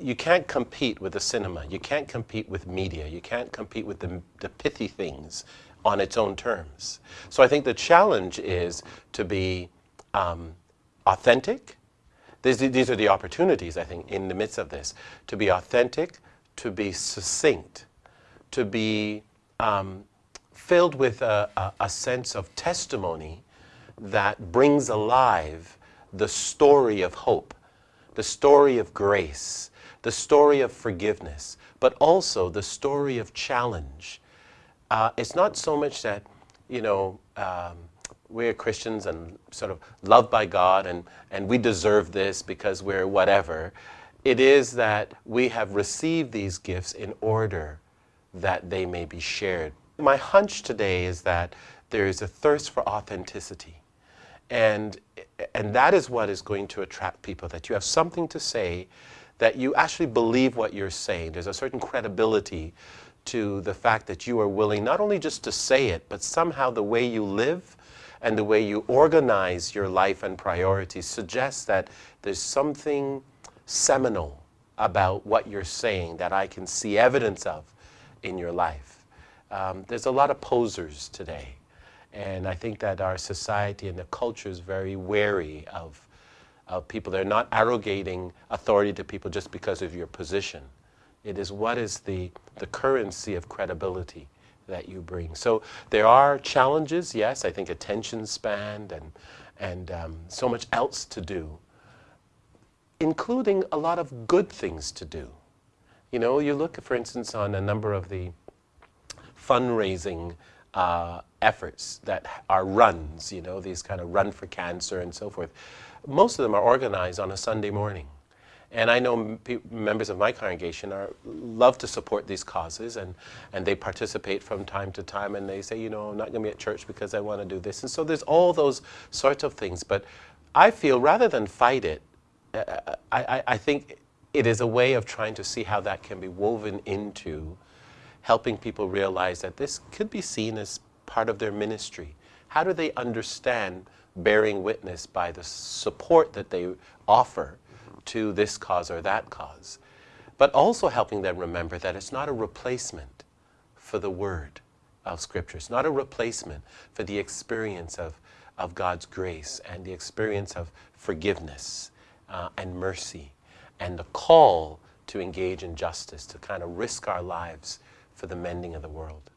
you can't compete with the cinema. You can't compete with media. You can't compete with the, the pithy things on its own terms. So I think the challenge is to be um, authentic. These, these are the opportunities, I think, in the midst of this. To be authentic, to be succinct, to be um, filled with a, a, a sense of testimony that brings alive the story of hope, the story of grace, the story of forgiveness, but also the story of challenge. Uh, it's not so much that, you know, um, we're Christians and sort of loved by God and, and we deserve this because we're whatever. It is that we have received these gifts in order that they may be shared. My hunch today is that there is a thirst for authenticity. And, and that is what is going to attract people, that you have something to say, that you actually believe what you're saying. There's a certain credibility to the fact that you are willing not only just to say it, but somehow the way you live and the way you organize your life and priorities suggests that there's something seminal about what you're saying that I can see evidence of in your life. Um, there's a lot of posers today. And I think that our society and the culture is very wary of, of people. They're not arrogating authority to people just because of your position. It is what is the, the currency of credibility that you bring. So there are challenges, yes, I think attention span and, and um, so much else to do, including a lot of good things to do. You know, you look, for instance, on a number of the fundraising uh, efforts that are runs, you know, these kind of run for cancer and so forth. Most of them are organized on a Sunday morning. And I know members of my congregation are, love to support these causes and, and they participate from time to time and they say, you know, I'm not going to be at church because I want to do this. And so there's all those sorts of things. But I feel rather than fight it, uh, I, I think it is a way of trying to see how that can be woven into helping people realize that this could be seen as part of their ministry. How do they understand bearing witness by the support that they offer to this cause or that cause, but also helping them remember that it's not a replacement for the word of Scripture. It's not a replacement for the experience of, of God's grace and the experience of forgiveness uh, and mercy and the call to engage in justice, to kind of risk our lives for the mending of the world.